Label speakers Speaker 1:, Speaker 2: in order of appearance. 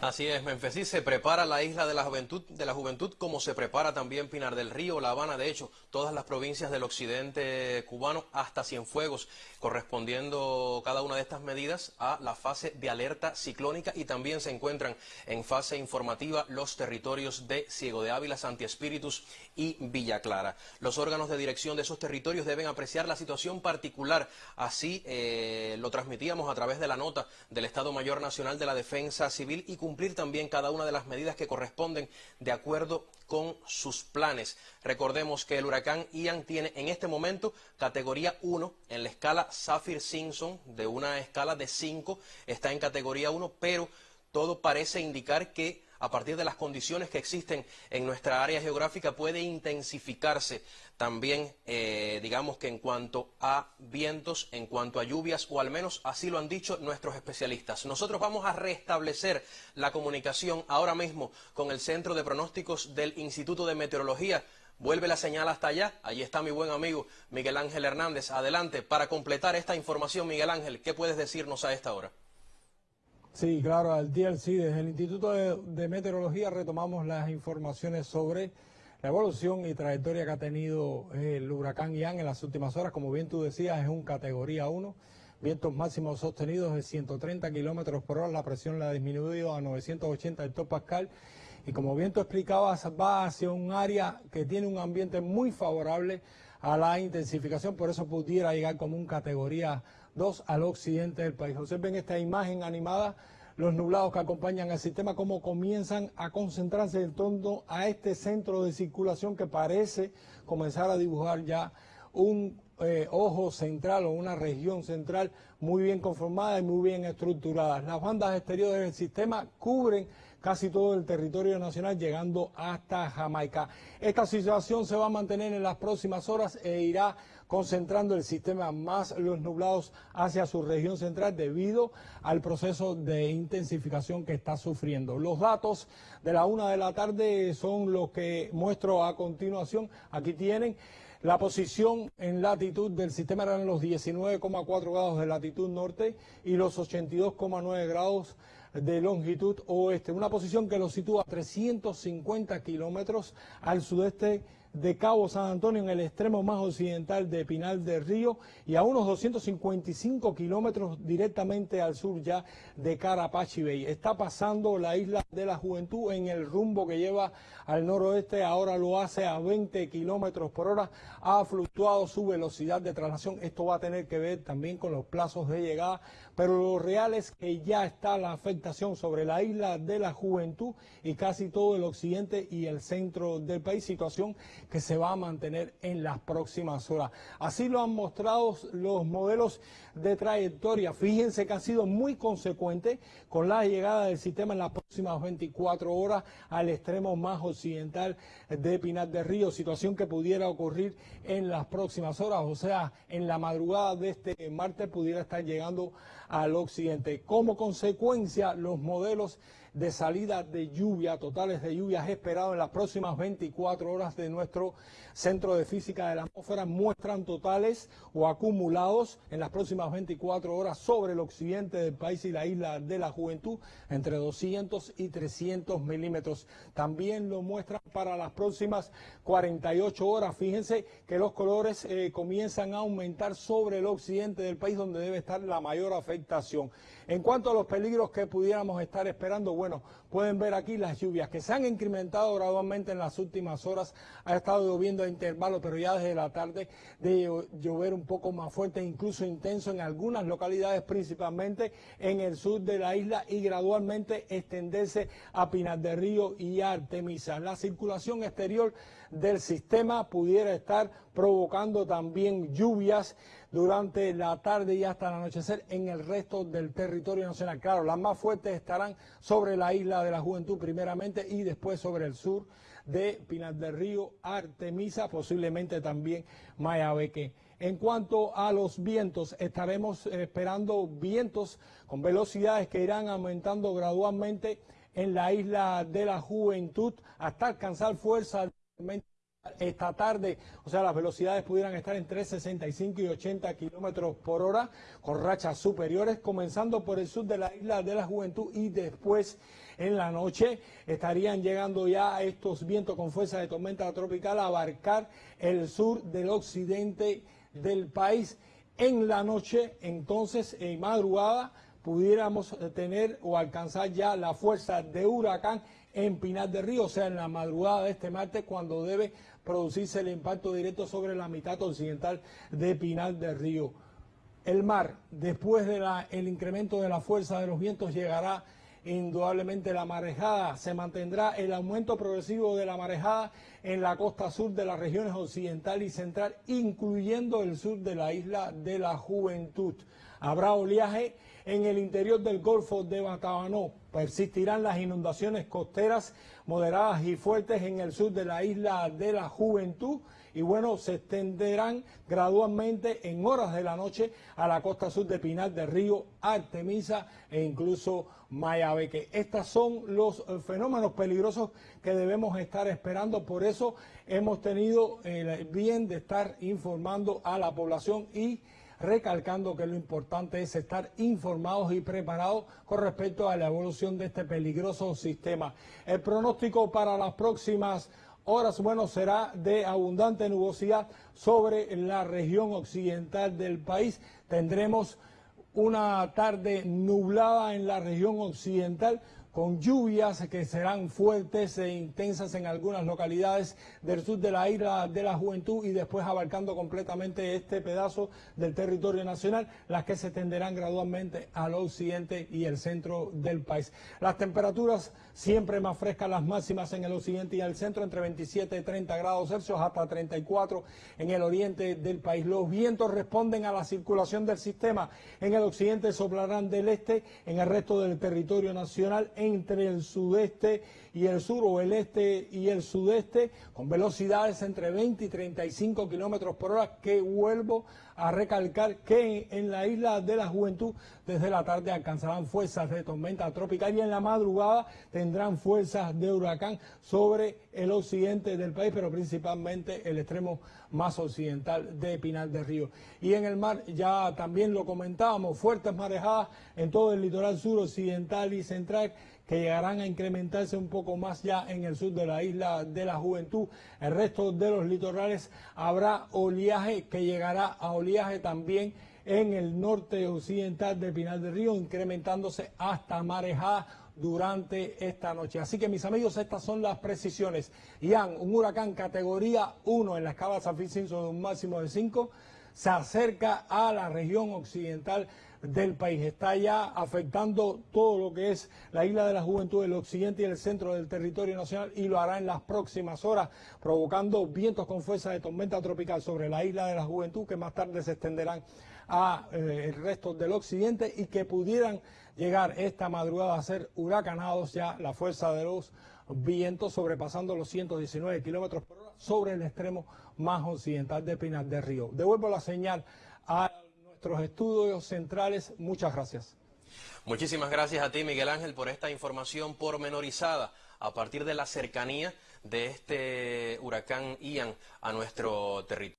Speaker 1: Así es, Menfesí se prepara la isla de la juventud, de la juventud como se prepara también Pinar del Río, La Habana, de hecho, todas las provincias del occidente cubano hasta Cienfuegos, correspondiendo cada una de estas medidas a la fase de alerta ciclónica y también se encuentran en fase informativa los territorios de Ciego de Ávila, Santi Espíritus y Villa Clara. Los órganos de dirección de esos territorios deben apreciar la situación particular, así eh, lo transmitíamos a través de la nota del Estado Mayor Nacional de la Defensa Civil y cumplir también cada una de las medidas que corresponden de acuerdo con sus planes. Recordemos que el huracán Ian tiene en este momento categoría 1 en la escala Saffir-Simpson de una escala de 5, está en categoría 1, pero todo parece indicar que a partir de las condiciones que existen en nuestra área geográfica puede intensificarse también, eh, digamos que en cuanto a vientos, en cuanto a lluvias, o al menos así lo han dicho nuestros especialistas. Nosotros vamos a restablecer la comunicación ahora mismo con el Centro de Pronósticos del Instituto de Meteorología. Vuelve la señal hasta allá. Allí está mi buen amigo Miguel Ángel Hernández. Adelante, para completar esta información, Miguel Ángel, ¿qué puedes decirnos a esta hora?
Speaker 2: Sí, claro, al DLC, desde el Instituto de, Meteorología retomamos las informaciones sobre la evolución y trayectoria que ha tenido el huracán Ian en las últimas horas. Como bien tú decías, es un categoría 1, vientos máximos sostenidos de 130 kilómetros por hora, la presión la ha disminuido a 980 hectopascal. Y como bien tú explicabas, va hacia un área que tiene un ambiente muy favorable a la intensificación, por eso pudiera llegar como un categoría 2 al occidente del país. Observen esta imagen animada, los nublados que acompañan al sistema, cómo comienzan a concentrarse en torno a este centro de circulación que parece comenzar a dibujar ya un eh, ojo central o una región central muy bien conformada y muy bien estructurada. Las bandas exteriores del sistema cubren casi todo el territorio nacional, llegando hasta Jamaica. Esta situación se va a mantener en las próximas horas e irá concentrando el sistema más los nublados hacia su región central debido al proceso de intensificación que está sufriendo. Los datos de la una de la tarde son los que muestro a continuación. Aquí tienen la posición en latitud del sistema eran los 19,4 grados de latitud norte y los 82,9 grados de longitud oeste, una posición que lo sitúa a 350 kilómetros al sudeste de Cabo San Antonio en el extremo más occidental de Pinal del Río y a unos 255 kilómetros directamente al sur ya de Carapachi Bay. Está pasando la isla de la Juventud en el rumbo que lleva al noroeste, ahora lo hace a 20 kilómetros por hora, ha fluctuado su velocidad de traslación, esto va a tener que ver también con los plazos de llegada, pero lo real es que ya está la afectación sobre la isla de la Juventud y casi todo el occidente y el centro del país, situación que se va a mantener en las próximas horas. Así lo han mostrado los modelos de trayectoria. Fíjense que ha sido muy consecuente con la llegada del sistema en las próximas 24 horas al extremo más occidental de Pinar del Río, situación que pudiera ocurrir en las próximas horas, o sea, en la madrugada de este martes pudiera estar llegando al occidente. Como consecuencia, los modelos de salida de lluvia, totales de lluvias esperados en las próximas 24 horas de nuestro Centro de Física de la Atmósfera muestran totales o acumulados en las próximas 24 horas sobre el occidente del país y la isla de la Juventud entre 200 y 300 milímetros. También lo muestran para las próximas 48 horas. Fíjense que los colores eh, comienzan a aumentar sobre el occidente del país donde debe estar la mayor afectación. En cuanto a los peligros que pudiéramos estar esperando, bueno, pueden ver aquí las lluvias que se han incrementado gradualmente en las últimas horas. Ha estado lloviendo a intervalos, pero ya desde la tarde de llover un poco más fuerte, incluso intenso en algunas localidades, principalmente en el sur de la isla y gradualmente extenderse a Pinar del Río y Artemisa. La circulación exterior del sistema pudiera estar provocando también lluvias durante la tarde y hasta el anochecer en el resto del territorio nacional. Claro, las más fuertes estarán sobre la isla de la Juventud primeramente y después sobre el sur de Pinar del Río, Artemisa, posiblemente también Mayabeque. En cuanto a los vientos, estaremos esperando vientos con velocidades que irán aumentando gradualmente en la isla de la Juventud hasta alcanzar fuerza esta tarde, o sea, las velocidades pudieran estar entre 65 y 80 kilómetros por hora, con rachas superiores, comenzando por el sur de la isla de la Juventud y después en la noche estarían llegando ya estos vientos con fuerza de tormenta tropical a abarcar el sur del occidente del país. En la noche, entonces, en madrugada, pudiéramos tener o alcanzar ya la fuerza de huracán en Pinar del Río, o sea, en la madrugada de este martes, cuando debe producirse el impacto directo sobre la mitad occidental de Pinar del Río. El mar, después del incremento de la fuerza de los vientos, llegará indudablemente la marejada. Se mantendrá el aumento progresivo de la marejada en la costa sur de las regiones occidental y central, incluyendo el sur de la isla de la Juventud. Habrá oleaje en el interior del Golfo de Batabanó. Persistirán las inundaciones costeras moderadas y fuertes en el sur de la isla de la Juventud y bueno, se extenderán gradualmente en horas de la noche a la costa sur de Pinar del Río, Artemisa e incluso Mayabeque. Estos son los eh, fenómenos peligrosos que debemos estar esperando, por eso hemos tenido el bien de estar informando a la población y recalcando que lo importante es estar informados y preparados con respecto a la evolución de este peligroso sistema. El pronóstico para las próximas horas, bueno, será de abundante nubosidad sobre la región occidental del país. Tendremos una tarde nublada en la región occidental con lluvias que serán fuertes e intensas en algunas localidades del sur de la isla de la Juventud y después abarcando completamente este pedazo del territorio nacional, las que se extenderán gradualmente al occidente y el centro del país. Las temperaturas siempre más frescas, las máximas en el occidente y el centro, entre 27 y 30 grados Celsius hasta 34 en el oriente del país. Los vientos responden a la circulación del sistema. En el occidente soplarán del este, en el resto del territorio nacional entre el sudeste y el sur o el este y el sudeste con velocidades entre 20 y 35 kilómetros por hora que vuelvo a recalcar que en la isla de la juventud desde la tarde alcanzarán fuerzas de tormenta tropical y en la madrugada tendrán fuerzas de huracán sobre el occidente del país, pero principalmente el extremo más occidental de Pinal del Río. Y en el mar ya también lo comentábamos, fuertes marejadas en todo el litoral sur occidental y central que llegarán a incrementarse un poco más ya en el sur de la isla de la Juventud. El resto de los litorales habrá oleaje que llegará a oleaje también en el norte occidental de Pinal del Río, incrementándose hasta marejada durante esta noche. Así que mis amigos, estas son las precisiones. Ian, un huracán categoría 1 en la escala San Francisco de un máximo de 5, se acerca a la región occidental del país. Está ya afectando todo lo que es la isla de la juventud, el occidente y el centro del territorio nacional y lo hará en las próximas horas, provocando vientos con fuerza de tormenta tropical sobre la isla de la juventud que más tarde se extenderán a eh, resto del occidente y que pudieran llegar esta madrugada a ser huracanados ya la fuerza de los vientos sobrepasando los 119 kilómetros por hora sobre el extremo más occidental de Pinar del Río. Devuelvo la señal a nuestros estudios centrales. Muchas gracias.
Speaker 1: Muchísimas gracias a ti, Miguel Ángel, por esta información pormenorizada a partir de la cercanía de este huracán Ian a nuestro territorio.